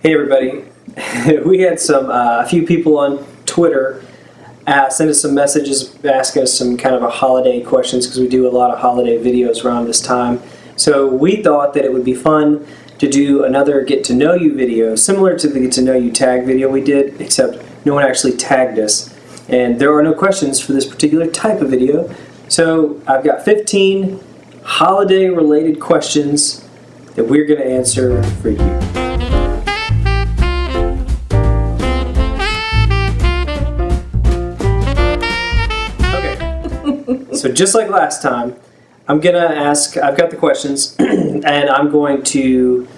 Hey everybody, we had some uh, a few people on Twitter uh, send us some messages ask us some kind of a holiday questions because we do a lot of holiday videos around this time. So we thought that it would be fun to do another get to know you video similar to the get to know you tag video we did except no one actually tagged us and there are no questions for this particular type of video. So I've got 15 holiday related questions that we're going to answer for you. So just like last time, I'm gonna ask, I've got the questions, and I'm going to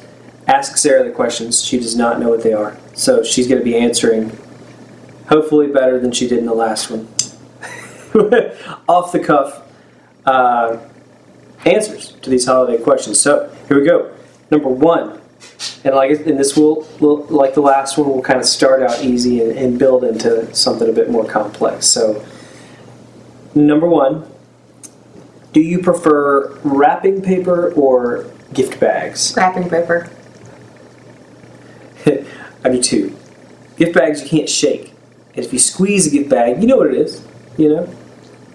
ask Sarah the questions. She does not know what they are. So she's gonna be answering, hopefully better than she did in the last one. Off the cuff uh, answers to these holiday questions. So here we go. Number one, and like and this will, like the last one, will kind of start out easy and, and build into something a bit more complex. So number one, do you prefer wrapping paper or gift bags? Wrapping paper. I do too. Gift bags you can't shake. And if you squeeze a gift bag, you know what it is, you know?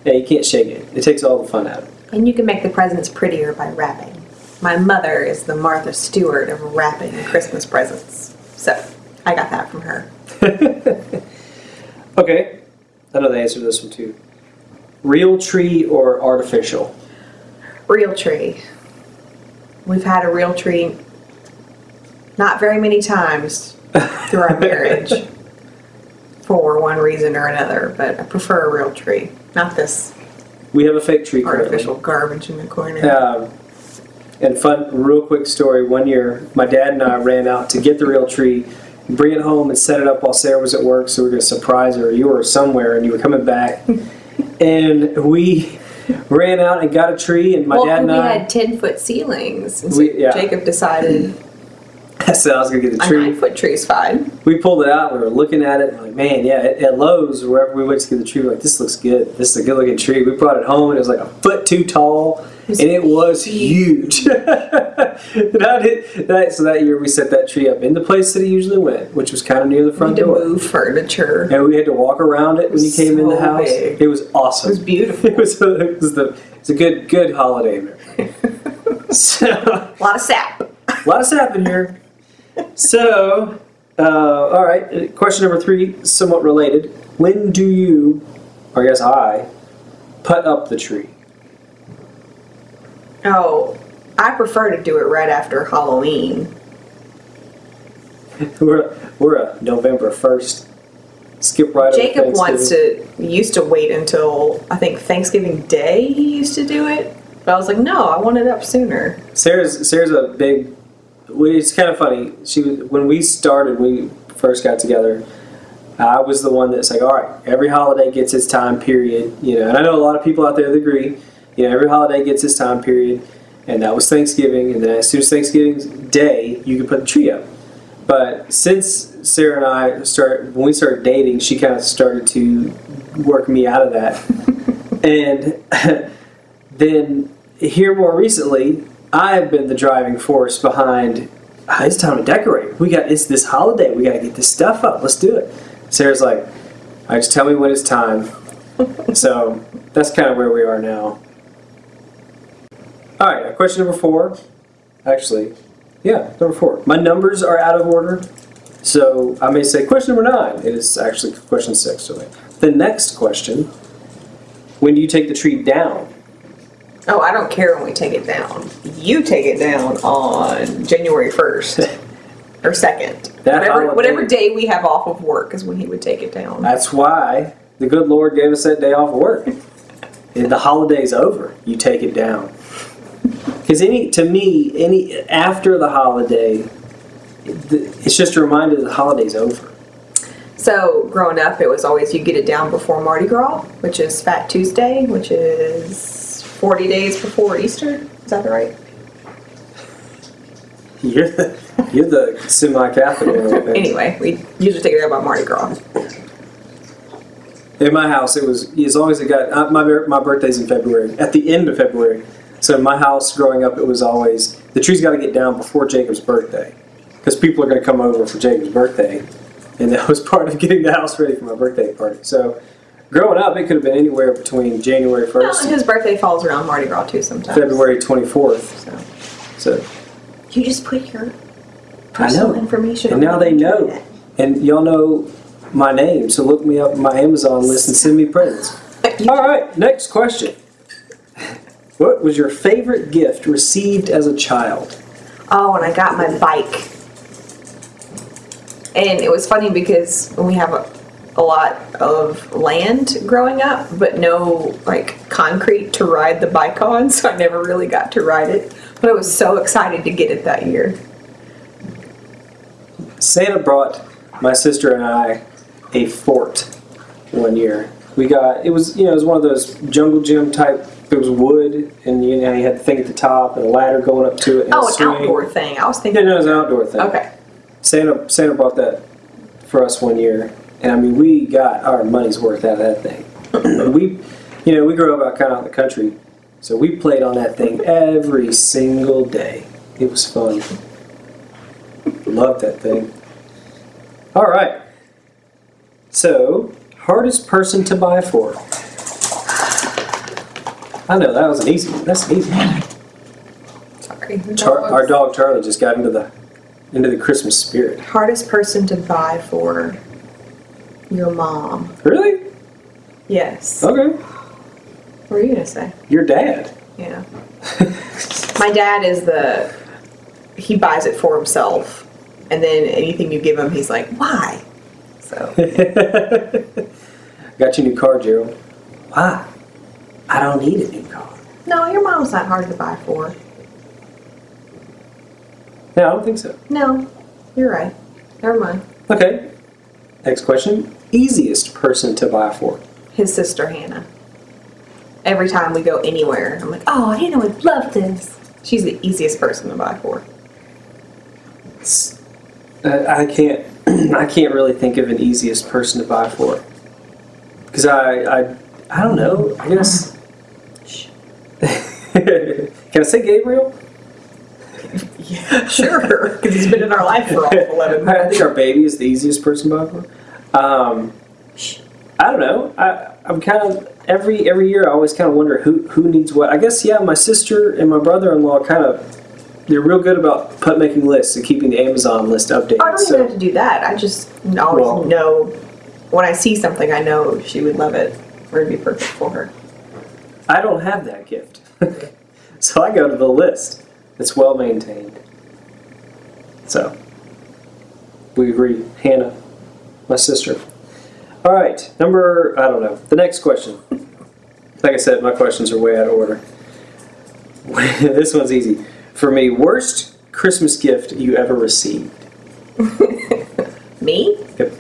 Yeah, you can't shake it. It takes all the fun out of it. And you can make the presents prettier by wrapping. My mother is the Martha Stewart of wrapping Christmas presents. So, I got that from her. okay. I know the answer to this one too. Real tree or artificial? Real tree. We've had a real tree not very many times through our marriage for one reason or another, but I prefer a real tree, not this We have a fake tree currently. artificial garbage in the corner. Um, and fun, real quick story. One year, my dad and I ran out to get the real tree, bring it home, and set it up while Sarah was at work. So we were going to surprise her. You were somewhere, and you were coming back, and we ran out and got a tree. And my well, dad and we I. had 10 foot ceilings. And so We- yeah. Jacob decided I said I was going to get the tree. a. 9 foot tree is fine. We pulled it out. We were looking at it. And like, man, yeah. At, at Lowe's, wherever we went to get the tree, we were like, this looks good. This is a good looking tree. We brought it home, and it was like a foot too tall, was and it was huge. I that, so that year, we set that tree up in the place that it usually went, which was kind of near the We front had to move furniture. And we had to walk around it when you came in the house. big. It was awesome. It was beautiful. It was, it was the it's a good good holiday. so A lot of sap. a lot of sap in here. So, uh, all right. Question number three, somewhat related. When do you, or I guess I, put up the tree? Oh, I prefer to do it right after Halloween. We're we're a November first. Skip right Jacob wants to, used to wait until, I think, Thanksgiving Day he used to do it. But I was like, no, I want it up sooner. Sarah's Sarah's a big. It's kind of funny. She was when we started. We first got together. I was the one that's like, all right, every holiday gets its time period, you know. And I know a lot of people out there that agree. You know, every holiday gets its time period, and that was Thanksgiving. And then as soon as Thanksgiving's day, you could put the tree up. But since Sarah and I started, when we started dating, she kind of started to work me out of that. and then here more recently, I've been the driving force behind. "Ah, it's time to decorate. We got it's this holiday. We got to get this stuff up. Let's do it. Sarah's like, "All right, just tell me when it's time." so that's kind of where we are now. All right, question number four. Actually, yeah, number four. My numbers are out of order, so I may say question number nine. It is actually question six. So the next question: When do you take the tree down? Oh, I don't care when we take it down. You take it down on January 1st or 2nd. That whatever, whatever day we have off of work is when he would take it down. That's why the good Lord gave us that day off of work. And the holiday's over. You take it down. Because any, to me, any after the holiday, it's just a reminder that the holiday's over. So, growing up, it was always you get it down before Mardi Gras, which is Fat Tuesday, which is 40 days before Easter. Is that right? You're the, you're the semi-Catholic one. I think. Anyway, we usually take it out by Mardi Gras. In my house, it was as long as it got uh, my my birthday's in February. At the end of February, so in my house growing up, it was always the tree's got to get down before Jacob's birthday. because people are going to come over for Jacob's birthday, and that was part of getting the house ready for my birthday party. So, growing up, it could have been anywhere between January 1st. Well, 1st his birthday falls around Mardi Gras too sometimes. February 24th. So So, you just put your personal information. And now they know. And y'all know my name, so look me up on my Amazon list and send me presents. All right, next question. What was your favorite gift received as a child? Oh, and I got my bike. And it was funny because we have a, a lot of land growing up, but no like concrete to ride the bike on, so I never really got to ride it. But I was so excited to get it that year. Santa brought my sister and I a fort one year. We got it was you know it was one of those jungle gym type. It was wood, and you know you had the thing at the top and a ladder going up to it. And Oh, a an swing. outdoor thing. I was Yeah, thinking. no, it was an outdoor thing. Okay. Santa Santa brought that for us one year, and I mean we got our money's worth out of that thing. and we, you know, we grew up out kind of out in the country, so we played on that thing every single day. It was fun. Loved that thing. All right. So hardest person to buy for. I know that was an easy one. That's an easy one. Sorry. Char- our dog Charlie just got into the into the Christmas spirit. Hardest person to buy for your mom. Really? Yes. Okay. What were you gonna say? Your dad. Yeah. My dad is the he buys it for himself, and then anything you give him, he's like, "Why?" So Got your new car, Gerald. Why? I don't need a new car. no, your mom's not hard to buy for. No, I don't think so. No, you're right. Never mind. Okay. Next question. Easiest person to buy for. His sister Hannah. Every time we go anywhere, I'm like, "Oh, Hannah would love this." She's the easiest person to buy for. I can't. I can't really think of an easiest person to buy for. Because I, I, I don't know. I guess. Can I say Gabriel? Yeah, sure, because he's been in our life for all eleven I think our baby is the easiest person to buy for. Um, I don't know. I, I'm kind of every every year. I always kind of wonder who who needs what. I guess yeah. My sister and my brother-in-law kind of they're real good about put making lists and keeping the Amazon list updated. I don't even so have to do that. I just always Well- know when I see something, I know she would love it or it'd be perfect for her. I don't have that gift, so I go to the list. It's well maintained. So we agree, Hannah, my sister. All right, number I don't know. The next question. Like I said, my questions are way out of order. this one's easy for me. Worst Christmas gift you ever received? Me? Yep,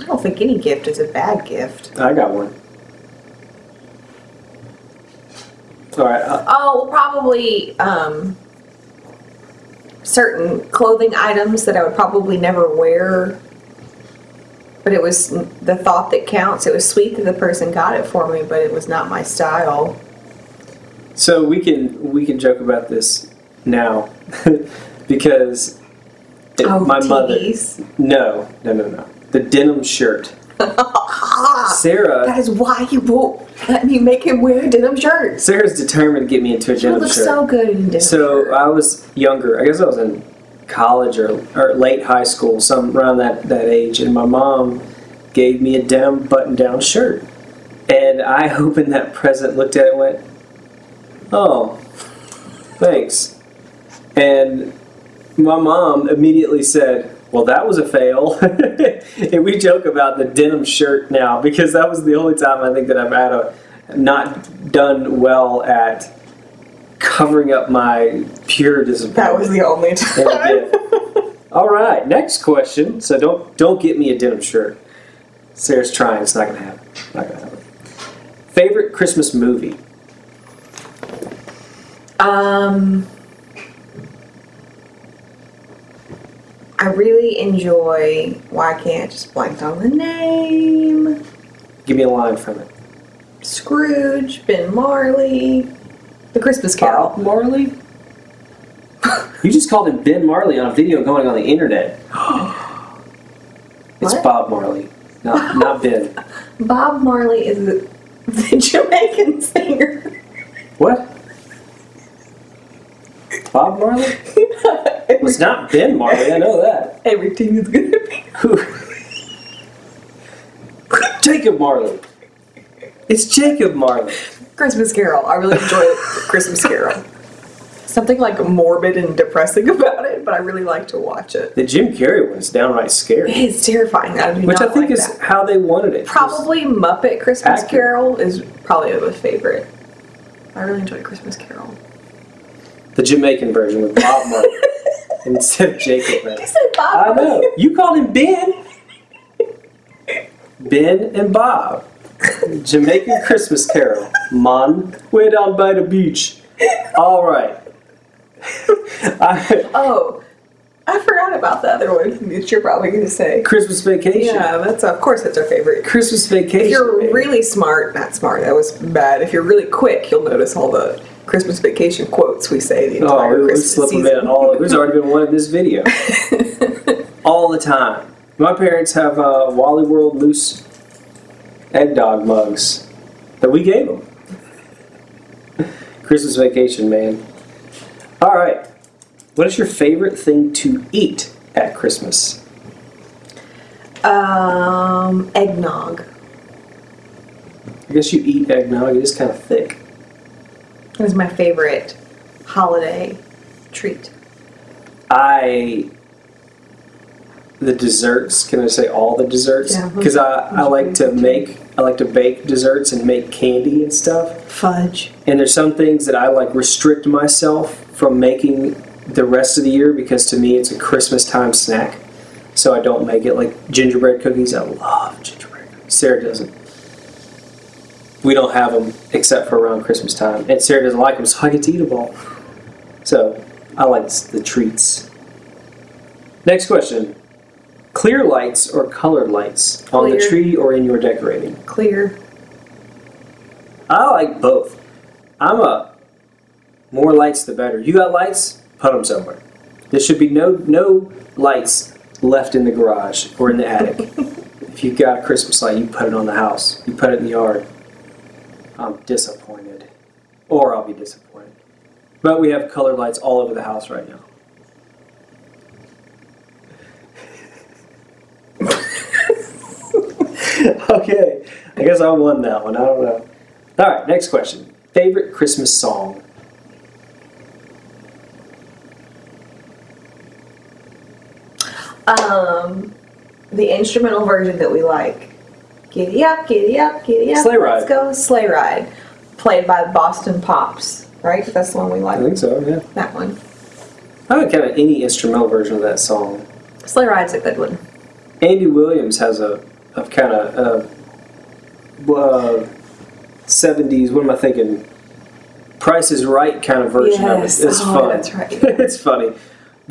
I don't think any gift is a bad gift. I got one. All right, uh, Oh, probably um, certain clothing items that I would probably never wear. But it was the thought that counts. It was sweet that the person got it for me, but it was not my style. So we can we can joke about this now because it- Oh, my mother. No, no, no, no. The denim shirt. Sarah. That is why he won't let me make him wear a denim shirt. Sarah's determined to get me into a denim shirt. so good in denim So shirt. I was younger. I guess I was in college or, or late high school, some around that, that age, and my mom gave me a denim button-down shirt. And I opened that present, looked at it, and went, "Oh, thanks." And my mom immediately said, "Well, that was a fail." and we joke about the denim shirt now because that was the only time I think that I've had a not done well at covering up my pure disappointment. that was the only time. All right, next question. So don't don't get me a denim shirt. Sarah's trying. It's not gonna happen. Not gonna happen. Favorite Christmas movie? Um, I really enjoy. Why can't I just blanked on the name? Give me a line from it. Scrooge, Ben Marley, The Christmas uh, Carol. Marley. You just called him Ben Marley on a video going on the internet. it's What? Bob Marley, not not Ben. Bob Marley is the, the Jamaican singer. What? Bob Marley? It was not Ben Marley. I know that. Everything is gonna be. Who? Jacob Marley. It's Jacob Marley. Christmas Carol. I really enjoy Christmas Carol. Something like morbid and depressing about it, but I really like to watch it. The Jim Carrey one is downright scary, It's terrifying. I do which I think like is that. how they wanted it. probably Muppet Christmas Accurate. Carol is probably my favorite. I really enjoy Christmas Carol. The Jamaican version with Bob Marley instead of Jacob Marley. You said Bob. I know. You called him Ben. Ben and Bob. Jamaican Christmas Carol. Mon. Way down by the beach. All right. I, Oh, I forgot about the other one that you're probably going to say. Christmas Vacation. Yeah, that's of course that's our favorite. Christmas Vacation. If you're baby. really smart, not smart, that was bad. If you're really quick, you'll notice all the Christmas vacation quotes we say the Oh, we would Christmas slip them season. in. All there's already been one in this video. all the time. My parents have uh, Wally World loose egg dog mugs that we gave them. Christmas vacation, man. All right. What is your favorite thing to eat at Christmas? Um, eggnog. I guess you eat eggnog. It is kind of thick. It is my favorite holiday treat. I the desserts. Can I say all the desserts? Yeah. Because I, I like to make I like to bake desserts and make candy and stuff. Fudge. And there's some things that I like restrict myself from making the rest of the year because to me it's a Christmas time snack. So I don't make it like gingerbread cookies. I love gingerbread cookies. Sarah doesn't. We don't have them except for around Christmas time, and Sarah doesn't like them, so I get to eat them all. So I like the treats. Next question: Clear lights or colored lights on the tree or in your decorating? Clear. I like both. I'm a more lights the better. You got lights? Put them somewhere. There should be no no lights left in the garage or in the attic. if you've got a Christmas light, you put it on the house. You put it in the yard. I'm disappointed, or I'll be disappointed. But we have colored lights all over the house right now. okay, I guess I won that one. I don't know. All right, next question. Favorite Christmas song? Um, the instrumental version that we like. Giddy up, giddy up, giddy up. Sleigh ride. Let's go sleigh ride. Played by Boston Pops, right? That's the one we like. I think so. Yeah. That one. I like kind of any instrumental version of that song. Sleigh ride's a good one. Andy Williams has a, a kind of uh, uh, 70s, what am I thinking? Price is Right kind of version Yes. of it. It's Oh, fun. that's right. it's funny.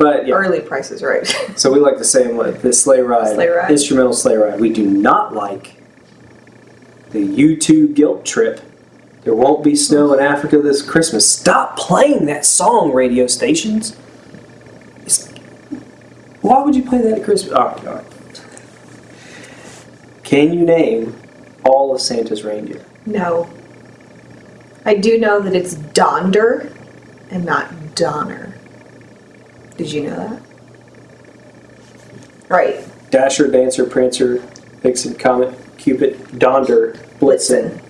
But yeah, Early Price is Right. so we like the same one, the sleigh ride, Sleigh Ride. instrumental sleigh ride. We do not like the U2 guilt trip. There won't be snow in Africa this Christmas. Stop playing that song, radio stations. It's, why would you play that at Christmas? All right, all right. Can you name all of Santa's reindeer? no. I do know that it's Donder and not Donner. Did you know that? Right. Dasher, Dancer, Prancer, Vixen, Comet, Cupid, Donder, Blitzen, Blitzen.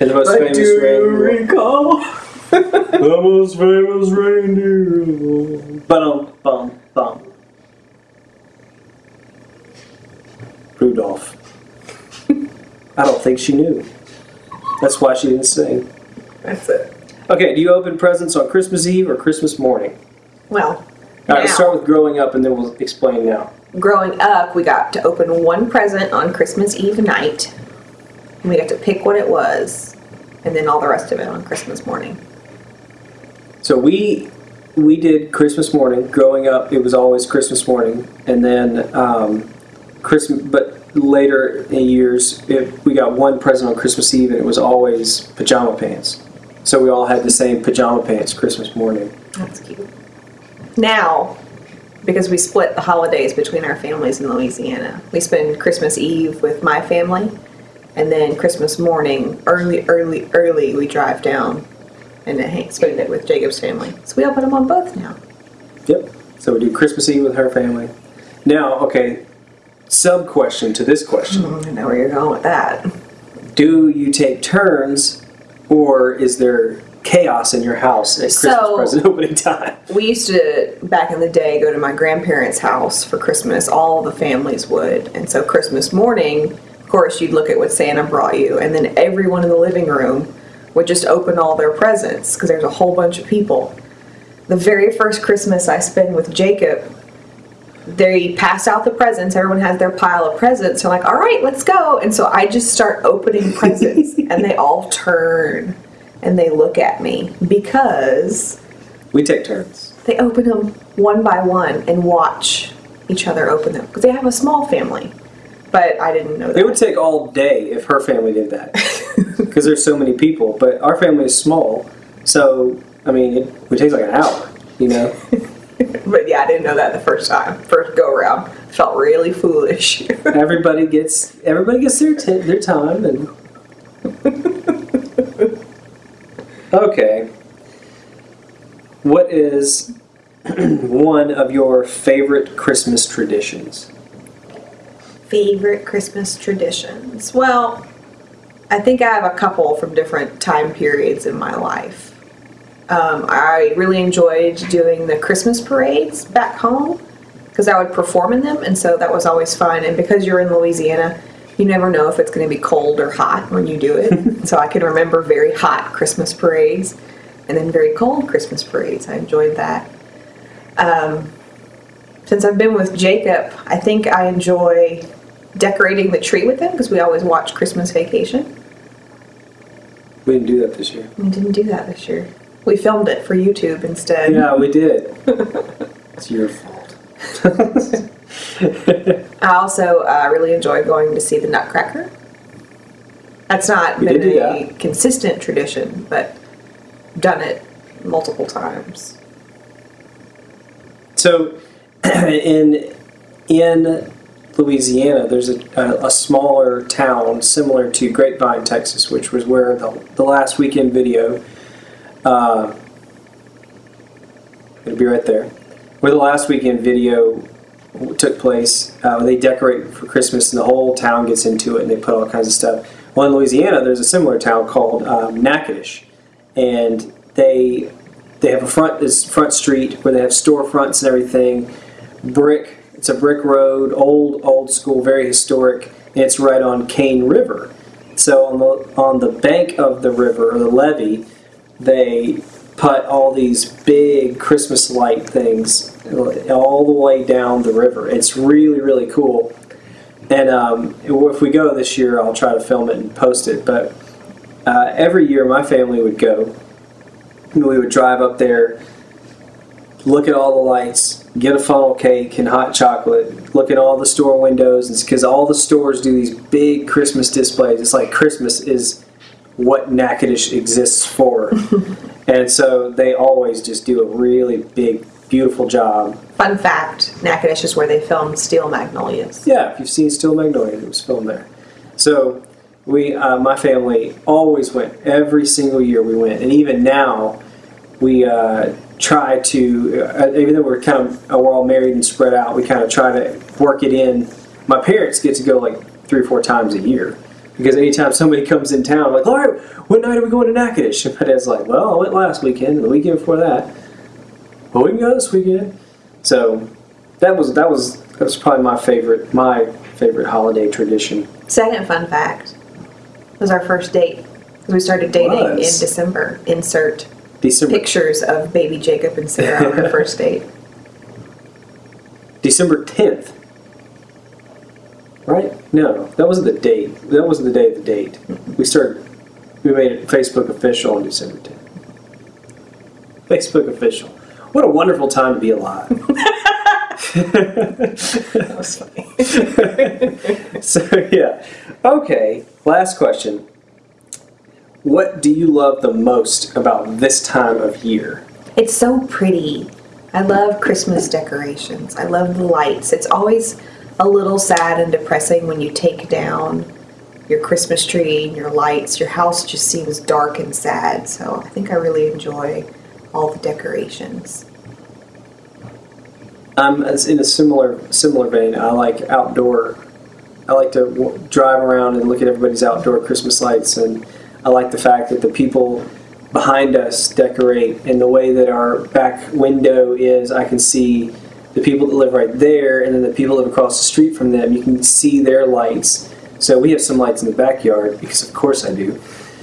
and the most I famous do reindeer. recall. The most famous reindeer. Bum bum bum. Rudolph. I don't think she knew. That's why she didn't sing. That's it. Okay, do you open presents on Christmas Eve or Christmas morning? Well, All right, let's now, start with growing up and then we'll explain now. growing up, we got to open one present on Christmas Eve night. And we got to pick what it was, and then all the rest of it on Christmas morning. So we we did Christmas morning. Growing up, it was always Christmas morning, and then um, Christmas. But later in years, it, we got one present on Christmas Eve, and it was always pajama pants. So we all had the same pajama pants Christmas morning. That's cute. Now, because we split the holidays between our families in Louisiana, we spend Christmas Eve with my family, and then Christmas morning, early, early, early, we drive down and then spend it with Jacob's family. So we open them on both now. Yep. So we do Christmas Eve with her family. Now, okay, sub question to this question. Mm, I know where you're going with that. Do you take turns or is there chaos in your house at Christmas So- present opening time? We used to, back in the day, go to my grandparents' house for Christmas. All the families would. And so Christmas morning, of course, you'd look at what Santa brought you, and then everyone in the living room would just open all their presents because there's a whole bunch of people. The very first Christmas I spend with Jacob, they pass out the presents. Everyone has their pile of presents. They're like, all right, let's go. And so I just start opening presents, and they all turn and they look at me because We take turns. they open them one by one and watch each other open them because they have a small family. But I didn't know that. It would take all day if her family did that because there's so many people. But our family is small, so I mean, it would take like an hour. You know, but yeah, I didn't know that the first time, first go around. Felt really foolish. everybody gets everybody gets their their time and. Okay. What is one of your favorite Christmas traditions? Favorite Christmas traditions? Well, I think I have a couple from different time periods in my life. Um, I really enjoyed doing the Christmas parades back home because I would perform in them, and so that was always fun. And because you're in Louisiana, you never know if it's going to be cold or hot when you do it. so I can remember very hot Christmas parades and then very cold Christmas parades. I enjoyed that. Um, since I've been with Jacob, I think I enjoy decorating the tree with him because we always watch Christmas Vacation. We didn't do that this year. We didn't do that this year. We filmed it for YouTube instead. Yeah, we did. it's your fault. I also uh, really enjoy going to see the Nutcracker. That's not We been a that. consistent tradition, but done it multiple times. So, in in Louisiana, there's a, a, a smaller town similar to Grapevine, Texas, which was where the, the last weekend video. Uh, it'll be right there. Where the last weekend video took place. Uh, they decorate for Christmas, and the whole town gets into it, and they put all kinds of stuff. Well, in Louisiana, there's a similar town called um, Natchitoches, and they they have a front this front street where they have storefronts and everything. Brick. It's a brick road, old old school, very historic, and it's right on Cane River. So on the on the bank of the river or the levee, they put all these big Christmas light things all the way down the river. It's really really cool. And um, if we go this year, I'll try to film it and post it. But uh, every year, my family would go. We would drive up there, look at all the lights, get a funnel cake and hot chocolate, look at all the store windows, because all the stores do these big Christmas displays. It's like Christmas is what Natchitoches exists for. and so they always just do a really big, beautiful job. Fun fact Natchitoches is where they filmed Steel Magnolias. Yeah, if you've seen Steel Magnolias, it was filmed there. So we, uh, my family, always went every single year. We went, and even now, we uh, try to. Uh, even though we're kind of uh, we're all married and spread out, we kind of try to work it in. My parents get to go like three or four times a year because anytime somebody comes in town, like, all right, what night are we going to Natchitoches? And my dad's like, well, I went last weekend, and the weekend before that. Well, we can go this weekend. So that was that was that was probably my favorite my favorite holiday tradition. Second fun fact was our first date. We started dating in December. Insert December pictures of baby Jacob and Sarah on their first date. December tenth. Right? No, that wasn't the date. That wasn't the day of the date. We started. We made it Facebook official on December tenth. Facebook official. What a wonderful time to be alive. That was funny. so yeah. Okay. Last question. What do you love the most about this time of year? It's so pretty. I love Christmas decorations. I love the lights. It's always a little sad and depressing when you take down your Christmas tree and your lights. Your house just seems dark and sad. So I think I really enjoy all the decorations. I'm in a similar similar vein. I like outdoor. I like to drive around and look at everybody's outdoor Christmas lights, and I like the fact that the people behind us decorate, and the way that our back window is, I can see the people that live right there, and then the people that live across the street from them. You can see their lights. So we have some lights in the backyard because, of course, I do.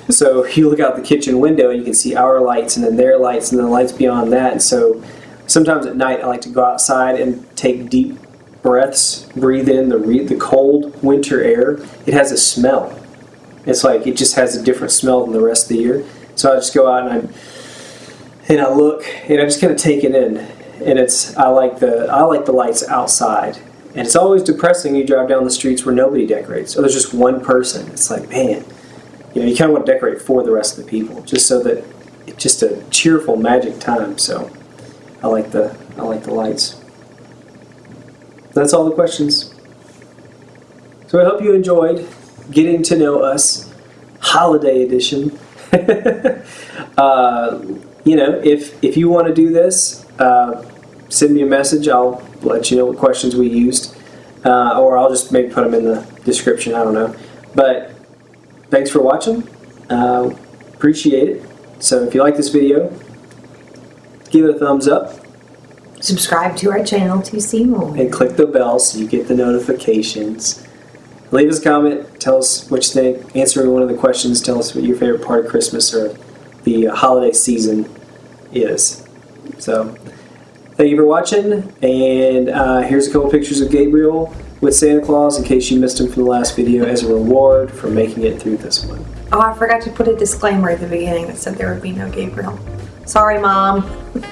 So you look out the kitchen window and you can see our lights, and then their lights, and then the lights beyond that. And so sometimes at night I like to go outside and take deep breaths, breathe in the the cold winter air. It has a smell. It's like it just has a different smell than the rest of the year. So I just go out and I and I look and I just kind of take it in. And it's I like the I like the lights outside. And it's always depressing. You drive down the streets where nobody decorates, or there's just one person. It's like man, you know, you kind of want to decorate for the rest of the people, just so that it's just a cheerful magic time. So I like the I like the lights. That's all the questions. So I hope you enjoyed getting to know us, holiday edition. uh, you know, if if you want to do this, uh, send me a message. I'll let you know what questions we used, uh, or I'll just maybe put them in the description. I don't know, but thanks for watching. Uh, appreciate it. So if you like this video, give it a thumbs up Subscribe to our channel to see more. and click the bell so you get the notifications. Leave us a comment. Tell us what you think. Answer one of the questions. Tell us what your favorite part of Christmas or the holiday season is. So, thank you for watching. And uh, here's a couple pictures of Gabriel with Santa Claus in case you missed him from the last video as a reward for making it through this one. Oh, I forgot to put a disclaimer at the beginning that said there would be no Gabriel. Sorry, Mom.